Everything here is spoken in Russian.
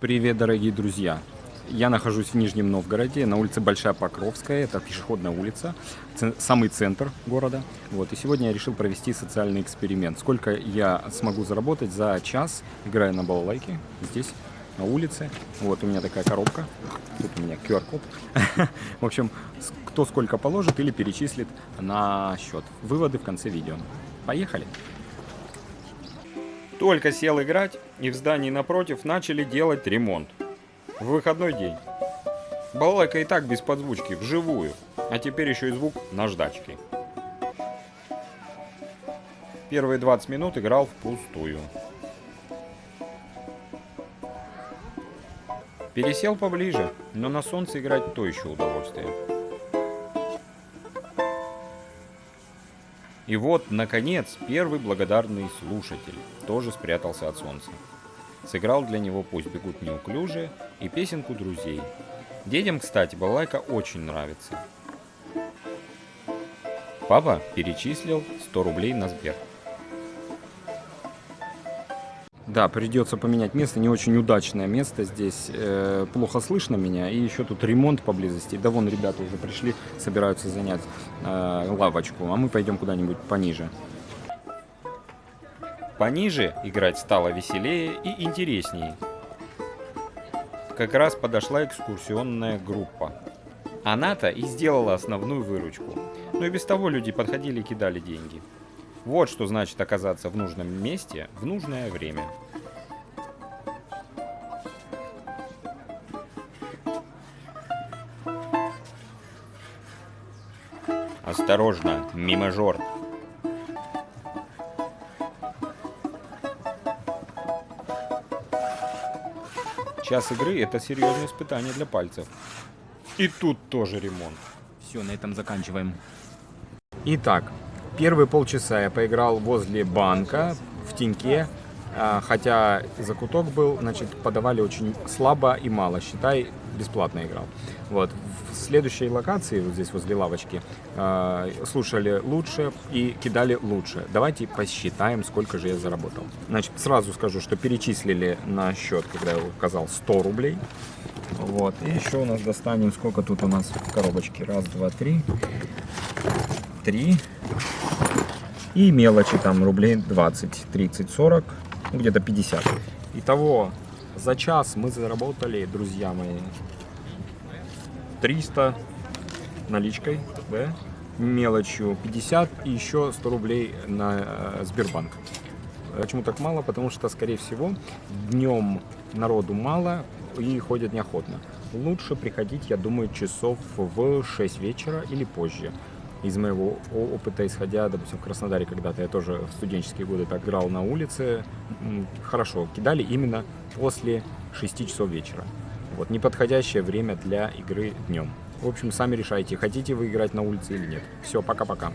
Привет, дорогие друзья! Я нахожусь в Нижнем Новгороде, на улице Большая Покровская, это пешеходная улица, самый центр города. Вот, и сегодня я решил провести социальный эксперимент. Сколько я смогу заработать за час, играя на балалайке здесь, на улице. Вот у меня такая коробка, тут у меня QR-код. В общем, кто сколько положит или перечислит на счет. Выводы в конце видео. Поехали! Только сел играть, и в здании напротив начали делать ремонт. В выходной день. Балалайка и так без подзвучки, вживую. А теперь еще и звук наждачки. Первые 20 минут играл впустую. Пересел поближе, но на солнце играть то еще удовольствие. И вот, наконец, первый благодарный слушатель тоже спрятался от солнца. Сыграл для него «Пусть бегут неуклюже» и песенку друзей. Детям, кстати, балалайка очень нравится. Папа перечислил 100 рублей на Сбер. Да, придется поменять место, не очень удачное место здесь, э, плохо слышно меня, и еще тут ремонт поблизости. Да вон ребята уже пришли, собираются занять э, лавочку, а мы пойдем куда-нибудь пониже. Пониже играть стало веселее и интереснее. Как раз подошла экскурсионная группа. Она-то и сделала основную выручку. Но и без того люди подходили и кидали деньги. Вот что значит оказаться в нужном месте в нужное время. Осторожно, мимажор. Час игры это серьезное испытание для пальцев. И тут тоже ремонт. Все, на этом заканчиваем. Итак, Первые полчаса я поиграл возле банка, в теньке, а, хотя закуток был, значит, подавали очень слабо и мало, считай, бесплатно играл. Вот. В следующей локации, вот здесь возле лавочки, а, слушали лучше и кидали лучше. Давайте посчитаем, сколько же я заработал. Значит, сразу скажу, что перечислили на счет, когда я указал 100 рублей. Вот. И еще у нас достанем, сколько тут у нас в коробочке. Раз, два, три. Три. И мелочи там рублей 20, 30, 40, где-то 50. Итого за час мы заработали, друзья мои, 300 наличкой, да, мелочью 50 и еще 100 рублей на э, Сбербанк. Почему так мало? Потому что, скорее всего, днем народу мало и ходят неохотно. Лучше приходить, я думаю, часов в 6 вечера или позже из моего опыта, исходя, допустим, в Краснодаре когда-то я тоже в студенческие годы так играл на улице, хорошо, кидали именно после 6 часов вечера. Вот, неподходящее время для игры днем. В общем, сами решайте, хотите вы играть на улице или нет. Все, пока-пока.